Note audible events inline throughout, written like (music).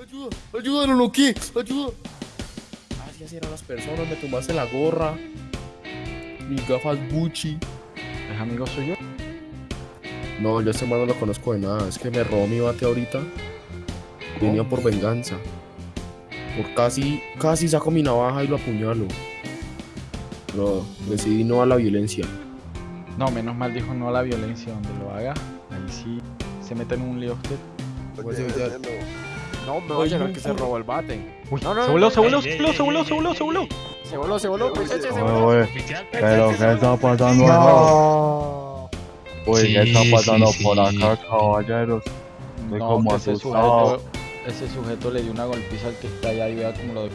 Ayuda, ayúdalo, no qué, ayuda. Así así eran las personas, me tomaste la gorra, mis gafas Gucci. ¿Es amigo suyo? No, yo a este man no lo conozco de nada, es que me robó mi bate ahorita. Venía por venganza. Por casi, casi saco mi navaja y lo apuñalo. Pero decidí no a la violencia. No, menos mal dijo no a la violencia. Donde lo haga, ahí sí se mete en un lío usted. Oye, ya- No, me Oye, voy a un que se robó el bate. Uy, No, no, se voló, se voló, se ey, voló, se voló, se voló, se voló. Se voló, se voló, se voló. pero ¿qué está pasando No. Uy, ¿qué está pasando por acá, caballeros? Estoy como asustado. sujeto, ese sujeto le dio una golpiza al que está allá y vea como lo...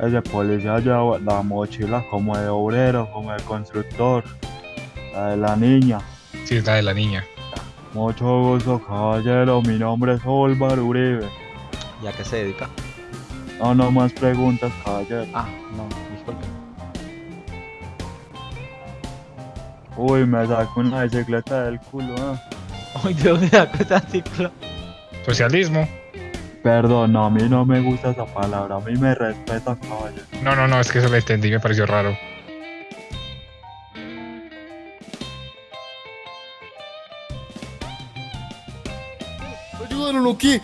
Ese policía lleva la mochila como de obrero, como de constructor. La de la niña. Sí, es la de la niña. Mucho gusto, caballero. Mi nombre es Olvar Uribe. ¿Y a qué se dedica? No, no más preguntas, caballero. Ah, no, disculpe. Uy, me sacó una bicicleta del culo, ¿eh? Ay, ¿de dónde sacó esa cicla? Socialismo. Perdón, no, a mí no me gusta esa palabra. A mí me respeta, caballero. No, no, no, es que eso lo entendí, me pareció raro. ayúdalo, no qué,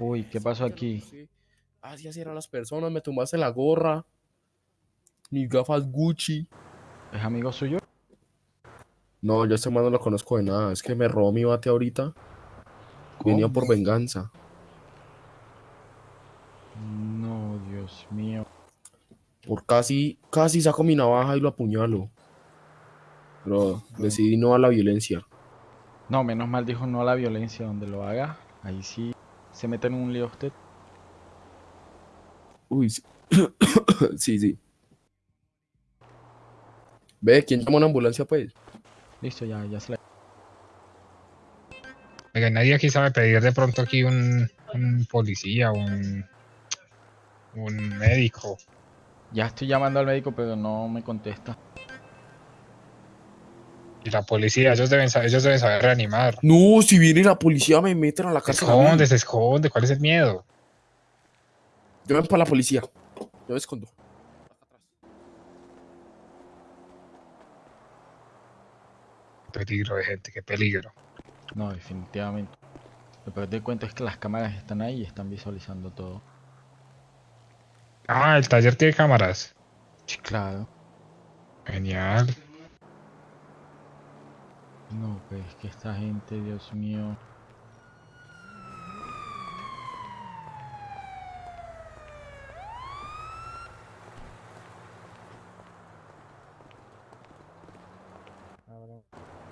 Uy, ¿qué pasó aquí? Sí. Así así eran las personas, me tomaste la gorra, mis gafas Gucci. ¿Es amigo suyo? No, yo a este man no lo conozco de nada, es que me robó mi bate ahorita. Venía por venganza. No, Dios mío. Por casi, casi saco mi navaja y lo apuñalo. Pero decidí no a la violencia. No, menos mal dijo no a la violencia. Donde lo haga, ahí sí se mete en un lío usted. Uy, sí. (coughs) sí, sí. Ve, ¿quién llama una ambulancia, pues? Listo, ya, ya se la... Oiga, nadie aquí sabe pedir de pronto aquí un, un policía, un, un médico. Ya estoy llamando al médico, pero no me contesta. Y la policía, ellos deben saber, ellos deben saber reanimar. No, si viene la policía me meten a la Se cárcel. mí. esconde, se esconde, ¿cuál es el miedo? Llamen para la policía. Yo me escondo. Peligro de gente, qué peligro. No, definitivamente. Lo peor de cuento es que las cámaras están ahí y están visualizando todo. Ah, el taller tiene cámaras. Sí, claro. Genial. No, pues es que esta gente, Dios mío.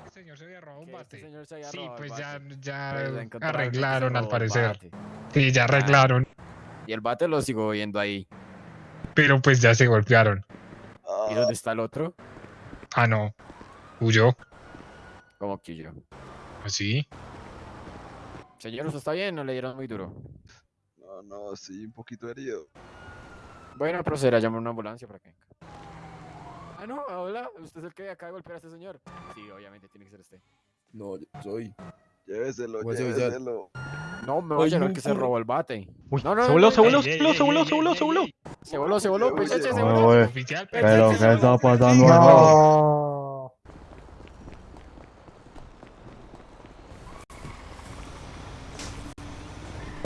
El señor se había robado un este bate. señor se había Sí, robado pues ya, ya Pues se arreglaron al parecer. bate. Sí, ya arreglaron. Y el bate lo sigo viendo ahí. Pero pues ya se golpearon. ¿Y dónde está el otro? Ah, no. Huyó. ¿Cómo que yo? Así. Señor, ¿usted está bien? ¿No le dieron muy duro? No, no, sí, un poquito herido. Bueno, proceder a llamar una ambulancia para que venga. Ah, no, hola. ¿Usted es el que acaba de golpear a este señor? Sí, obviamente tiene que ser usted. No, yo soy. Lléveselo, Pues, lléveselo. No, me voy a no, llevar que se robó el bate. Uy, No, no, se no, voló, se voló, se voló, se voló, se voló, se voló. Se voló, se voló, se voló. Pero ¿qué está pasando acá? No.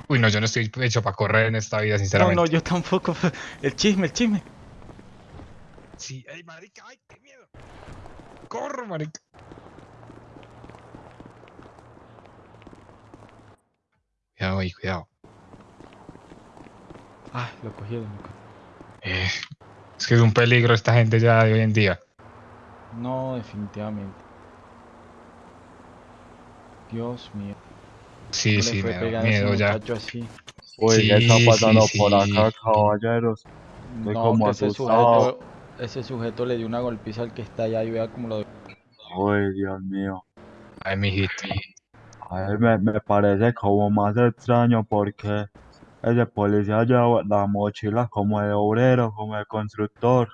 Uy, no, yo no estoy hecho para correr en esta vida, No, sinceramente. no, yo tampoco. (laughs) El chisme, el chisme. Sí, ay, marica, ay, qué miedo. Corro, marica. Cuidado ahí, cuidado. Ah, lo cogieron. Eh, es que es un peligro esta gente ya de hoy en día. No, definitivamente. Dios mío. Sí, ¿cómo le sí, fue me da miedo ya. así? Uy, Sí, ¿qué está pasando sí. por acá, caballeros? Estoy No, como ese sujeto, ese sujeto le dio una golpiza al que está allá y vea como lo... Uy, Dios mío. Ay, mijito. A ver, me, me parece como más extraño porque ese policía lleva la mochila como de obrero, como de constructor,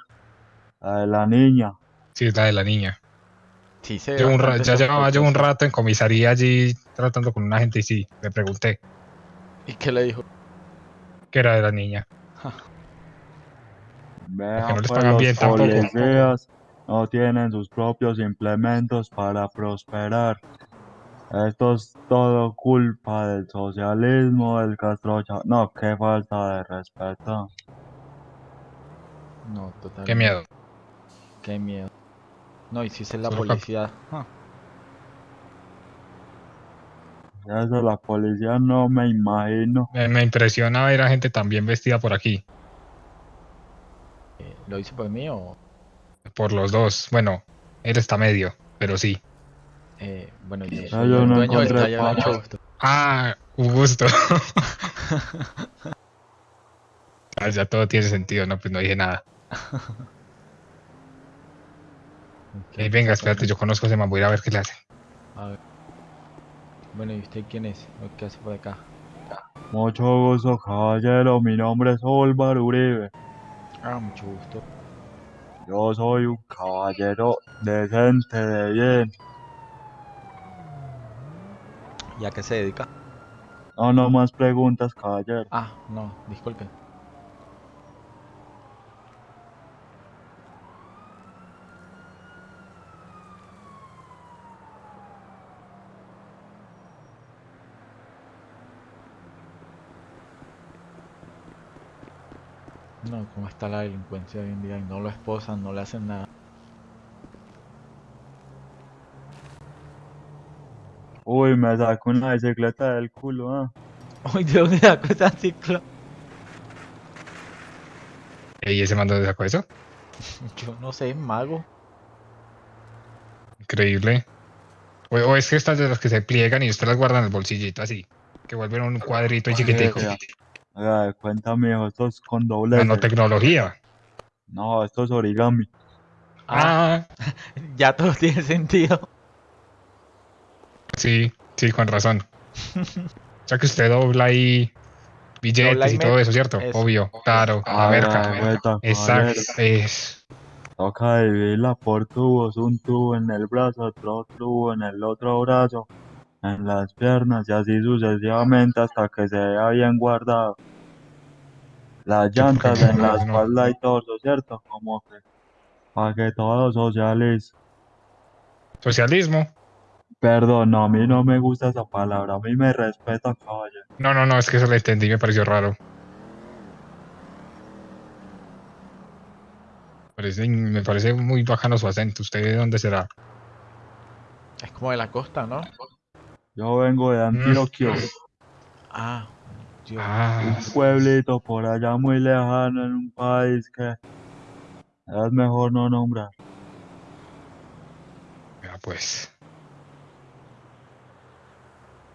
la de la niña. Sí, es la de la niña. Sí, se ve Llevo un ya llevaba yo un rato en comisaría allí tratando con una gente y sí, le pregunté ¿Y qué le dijo? qué era de la niña. Vean, no les pues, pagan los bien tampoco. policías no tienen sus propios implementos para prosperar. Esto es todo culpa del socialismo, del castrocha. No, qué falta de respeto. No, total. Qué miedo. Qué miedo. No, y si es la policía. Eso la policía no me imagino. Me, me impresiona ver a gente tan bien vestida por aquí, eh, ¿Lo hizo por mí o...? por los dos. Bueno, él está medio, pero sí. eh, bueno, yo Ah, yo el no dueño del taller. Ah, un gusto. Ah, ya todo tiene sentido, no, pues no dije nada. Ok, (laughs) Ey, venga, espérate, yo conozco a ese man, voy a ir a ver qué le hace. A ver. Bueno, ¿y usted quién es? ¿O ¿Qué hace por acá? Mucho gusto, caballero. Mi nombre es Álvaro Uribe. Ah, mucho gusto. Yo soy un caballero decente, de bien. ¿Y a qué se dedica? No, no más preguntas, caballero. Ah, no, disculpe. No, ¿cómo está la delincuencia hoy en día? Y no lo esposan, no le hacen nada. Uy, me sacó una bicicleta del culo, ah. (laughs) Uy, ¿de dónde sacó esa cicla? ¿Y ese man dónde sacó eso? (laughs) Yo no sé, mago. Increíble. O, o es que estas de las que se pliegan y usted las guarda en el bolsillito así, que vuelven un cuadrito chiquitico. Haga mijo, esto es con doble. Nanotecnología. No, esto es origami. Ah, Ah, (laughs) ya todo tiene sentido. sí, sí, con razón. (laughs) O sea que usted dobla ahí billetes Dobla y y todo eso, ¿cierto? Eso. Obvio, claro, a la cuenta, Exacto, es. Toca dividirla por tubos, un tubo en el brazo, otro tubo en el otro brazo, en las piernas y así sucesivamente hasta que se vea bien guardado. Las llantas en la espalda y torso, ¿cierto? Como que para que todo socialice. Socialismo. Perdón, no, a mí no me gusta esa palabra, a mí me respeta, caballero. No, no, no, es que eso lo entendí, me pareció raro. Parece- me parece muy bacano su acento. ¿Usted de dónde será? Es como de la costa, ¿no? Yo vengo de Antioquia, Ah, Dios. Ah, un pueblito por allá muy lejano en un país que es mejor no nombrar. ya pues.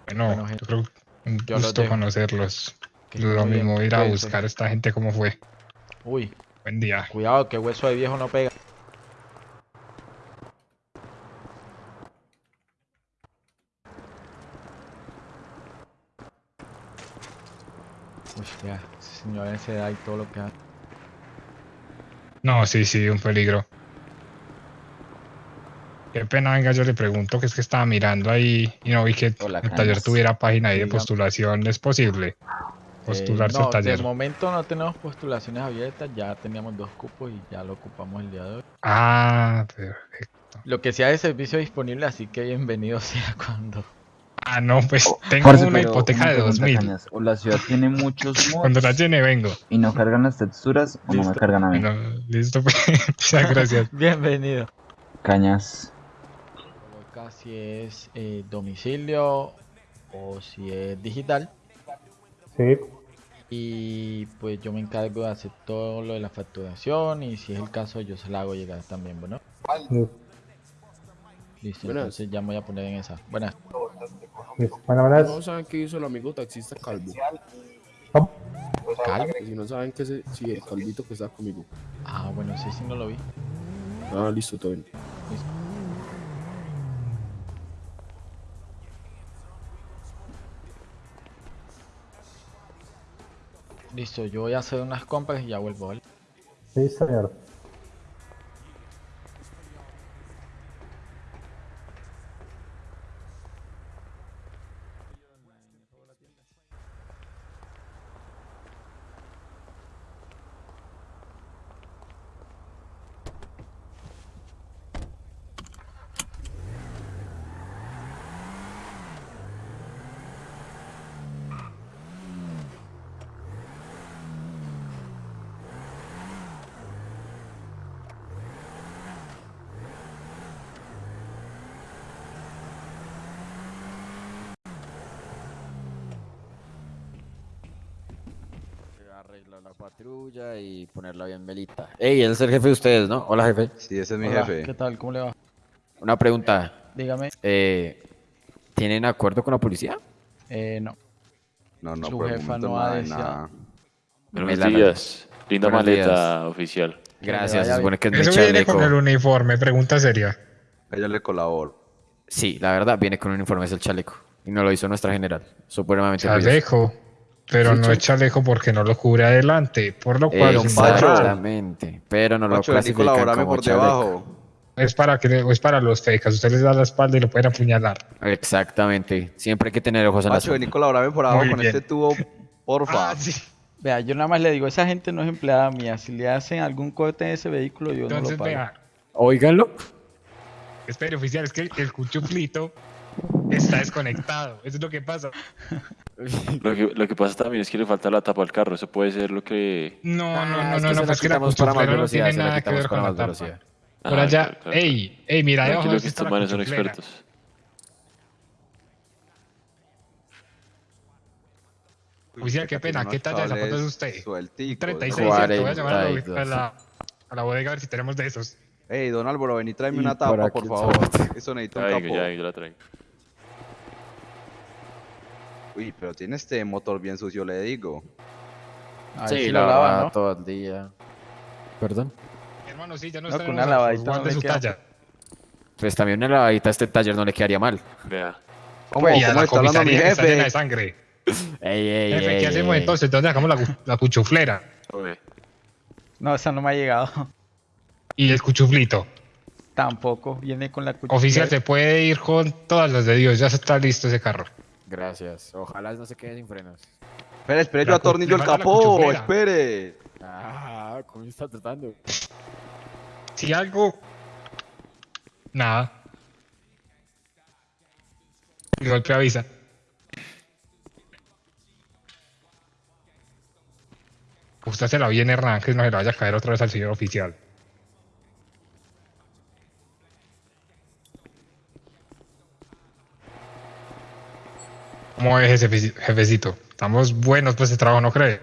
Bueno, Bueno, yo gente, creo que un yo gusto conocerlos. que Lo bien, mismo ir a buscar a esta gente cómo fue. Uy, Buen día. cuidado que hueso de viejo no pega. Uy, ya, esa edad y todo lo que hace. No, sí, sí, un peligro. Qué pena, venga, yo le pregunto que es que estaba mirando ahí y no vi que Hola, el taller tuviera página ahí de postulación. ¿Es posible postularse Eh, no, al taller? de momento no tenemos postulaciones abiertas, ya teníamos dos cupos y ya lo ocupamos el día de hoy. Ah, perfecto. Lo que sea de servicio disponible, así que bienvenido (laughs) sea cuando. Ah, no, pues Oh, tengo una pero hipoteca de pregunta, 2000. Cañas, O la ciudad tiene muchos (laughs) Cuando la mods llene vengo. y no cargan las texturas o no me cargan a mí. Bueno, listo, pues. (laughs) Muchas gracias. (laughs) Bienvenido. Cañas. Coloca si es eh, domicilio o si es digital. Sí, Y pues yo me encargo de hacer todo lo de la facturación y si es el caso yo se la hago llegar también, bueno. sí, Listo, Buenas. entonces ya me voy a poner en esa. Buenas. Sí. Buenas, buenas. No saben qué hizo el amigo taxista Calvo. ¿Cómo? Calvo. Si no saben que ese, sí, el calvito que está conmigo. Ah, bueno, sí, sí, no lo vi. Ah, listo, todo bien. Listo, yo voy a hacer unas compras y ya vuelvo, ¿vale? Sí, señor. Arreglar la patrulla y ponerla bien velita. Ey, él es el jefe de ustedes, ¿no? Hola, jefe. Sí, ese es mi Hola, jefe. ¿Qué tal? ¿Cómo le va? Una pregunta. Dígame. Eh, ¿Tienen acuerdo con la policía? Eh, no. No, no, Su jefa no ha de deseado. nada. Buenos la- días. Linda Buenos maleta oficial. Gracias, se supone que es mi Eso viene con el uniforme, pregunta seria. A Ella le colaboro. Sí, la verdad, viene con un uniforme, es el chaleco. Y no lo hizo nuestra general. Supremamente. Chaleco. Pero Sí, no es chaleco porque no lo cubre adelante. Por lo cual es un Pacho. Exactamente. Pero no lo Pacho, clasifican como por chaleco. debajo. Es para que es para los fecas. Usted les da la espalda y lo pueden apuñalar. Exactamente. Siempre hay que tener ojos en la Pacho, vení, sombra. colaborame por abajo Muy con bien. este tubo, porfa. Ah, sí. Vea, yo nada más le digo, esa gente no es empleada mía. Si le hacen algún corte en ese vehículo, yo Entonces, no lo pago. vea. Óiganlo. Espere, oficial, es que el cuchuflito está desconectado. Eso es lo que pasa. (laughs) Lo que, lo que pasa también es que le falta la tapa al carro. Eso puede ser lo que. No, no, Ah, no, es no, que no, la pues que la para más cuchuflera no velocidad, tiene nada que ver con la tapa. velocidad. Por Ah, allá, claro, claro. ey, ey, mira, Tranquilo de que estos manes son expertos. Oficial, qué pena, ¿qué talla de zapatos es usted? Sueltico. 36, ¿cierto? Voy a llamar a la, 42. a la, a la bodega a ver si tenemos de esos. Ey, don Álvaro, vení, tráeme Y una por tapa, por favor. Eso necesita Ya un capó. ya yo la traigo. Uy, pero tiene este motor bien sucio, le digo. A ver Sí, si la lo lavan, verdad, ¿no? todo el día. ¿Perdón? Hermano, sí, ya No, nos con tenemos una lavadita no su queda. talla. Pues también una lavadita a este taller no le quedaría mal. Vea. ¿Cómo, a ¿Cómo la está hablando mi está llena de jefe? sangre. (laughs) Ey, ey, Jefe, ey, ¿qué hacemos ey. entonces? ¿Dónde sacamos la, cu- la cuchuflera? No, esa no me ha llegado. (laughs) Y el cuchuflito. Tampoco. Viene con la cuchara. Oficial, se puede ir con todas las de Dios. Ya está listo ese carro. Gracias. Ojalá no se quede sin frenos. Espere, espere, La yo atornillo el la capó, espere. Ah, ¿cómo está tratando? Si algo. Nada. El golpe avisa. Usted se la bien Hernán, que no se le vaya a caer otra vez al señor oficial. ¿Cómo es ese jefe- jefecito? Estamos buenos pues de trabajo, ¿no cree?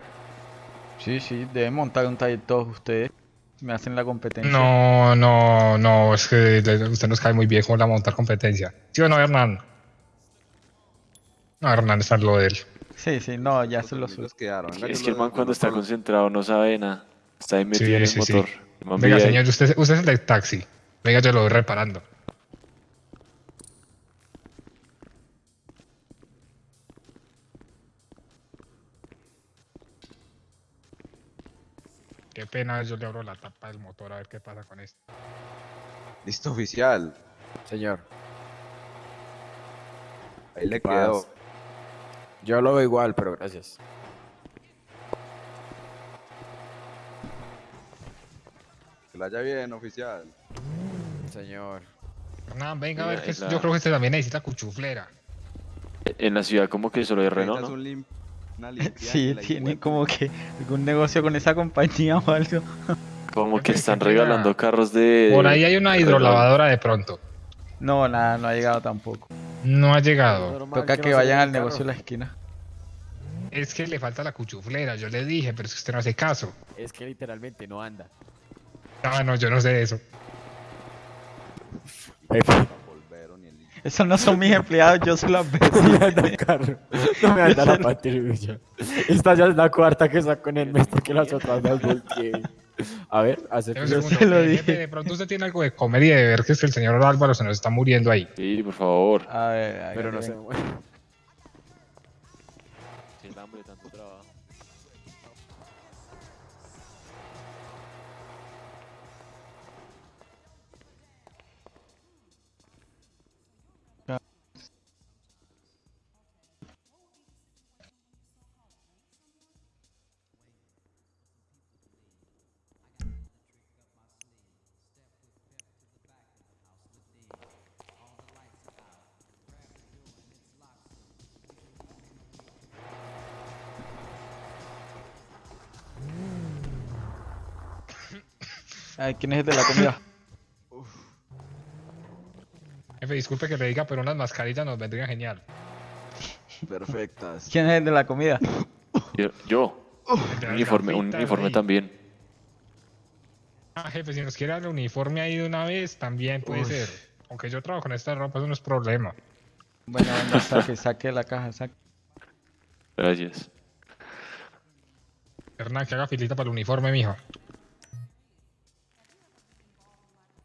Sí, sí, deben montar un taller todos ustedes. Me hacen la competencia. No, no, no, es que usted nos cae muy bien con la montar competencia. ¿Sí o no, Hernán? No, Hernán está en lo de él. Sí, sí, no, ya Los se lo tornillos suelto. quedaron. Venga, es que el man cuando está concentrado no sabe nada. Está ahí metido Sí, en el sí, sí. motor. Man Venga, señor, usted, usted es el del taxi. Venga, yo lo voy reparando. Qué pena, yo le abro la tapa del motor a ver qué pasa con esto. Listo, oficial. Señor. Ahí le quedó. Yo lo veo igual, pero gracias. Que la haya bien, oficial. Señor. Hernán, venga a ver que es la- yo creo que este también necesita cuchuflera. En la ciudad como que solo hay Renault, ¿no? Una (laughs) Sí, tiene como que algún negocio con esa compañía o algo. (laughs) Como que están regalando carros de... Por ahí hay una hidrolavadora de pronto. No, nada, no ha llegado tampoco. No ha llegado. Normal Toca que vayan al negocio de la esquina. Es que le falta la cuchuflera, yo le dije, pero es que usted no hace caso. Es que literalmente no anda. Ah, no, yo no sé eso. Esos no son mis empleados, yo soy la Sí, anda el carro. No me anda la patrulla. Esta ya es la cuarta que saco en el mes porque las otras las volteé. A ver, hace Un Yo segundo, (laughs) se lo dije. de pronto usted tiene algo de comer y de ver que es que el señor Álvaro se nos está muriendo ahí. Sí, por favor. A ver, Pero hágale, no se venga. Ay, ¿quién es el de la comida? (coughs) Jefe, disculpe que le diga, pero unas mascarillas nos vendrían genial. Perfectas. ¿Quién es el de la comida? (coughs) Yo, un uniforme, un uniforme ahí. también. Ah, jefe, si nos quiere dar el uniforme ahí de una vez, también puede ser. Aunque yo trabajo con esta ropa, eso no es problema. Bueno, venga, saque, saque la caja, saque. Gracias. Hernán, que haga filita para el uniforme, mijo.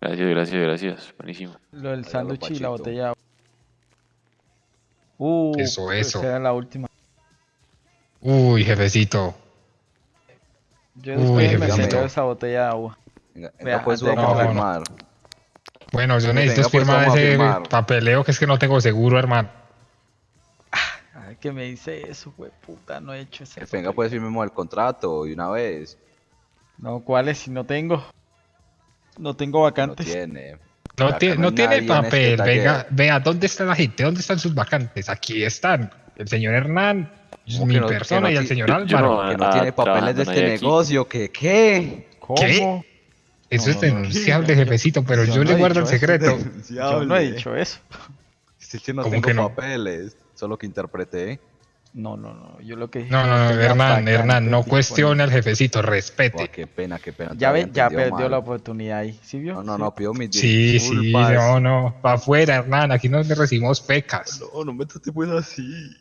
Gracias, gracias, gracias. Buenísimo. Lo del sándwich y la botella. de agua. Uh, Eso, eso. esa era la última. Uy, jefecito. Yo Uy, después me jefecito. esa botella de agua. Venga, Vea, pues de vamos que a me- firmar. Bueno, yo necesito pues, firmar ese firmar. papeleo que es que no tengo seguro, hermano. Ay, que me dice eso, güey, puta, no he hecho ese. Venga papel. pues firmemos el contrato de una vez. No, ¿cuáles? Si no tengo. No tengo No vacantes. tiene. No, Acá tie- no no tiene nadie en este papel. Venga, vea, ¿dónde está la gente? ¿Dónde están sus vacantes? Aquí están. El señor Hernán, ¿Cómo mi no- persona no y el señor Álvaro. no- Que no tiene papeles de este negocio, que qué. ¿Cómo? ¿Qué? Eso No, es no, no, denunciable, jefecito, pero yo yo, no le guardo el secreto. Yo no he dicho eso. Que no ¿Cómo tengo que no? papeles, solo que interpreté. No, no, no. Yo lo que dije. No, no, no, Hernán, Hernán, no cuestione al jefecito, respete. qué pena, qué pena. Ya había ve, ya perdió mal. la oportunidad ahí. ¿Sí vio? No, no, no, pido mis Sí, sí, no, no, para afuera, Hernán, aquí no le recibimos pecas. No, no me trates pues así.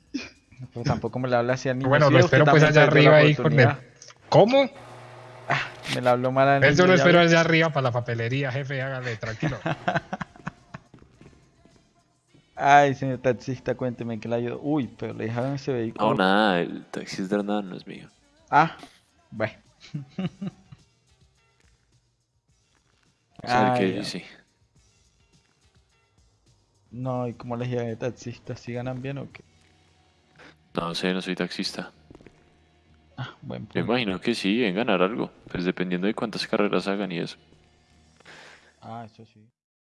Pero tampoco me la habla así al niño. Bueno, Sí, lo espero pues allá arriba ahí con el... ¿Cómo? Me la habló mal al yo niño, lo ya espero allá arriba para la papelería, jefe, hágale, tranquilo. (laughs) Ay, señor taxista, cuénteme que le ayudó. Uy, pero le dejaron ese vehículo. No, nada, el taxi es de Hernán, no es mío. Ah, bueno. Ay, qué ya. dice. No, ¿y cómo les llega de taxista? ¿Si ganan bien o qué? No sé, no soy taxista. Ah, buen Me punto. imagino que sí, en ganar algo. Pues dependiendo de cuántas carreras hagan y eso. Ah, eso sí.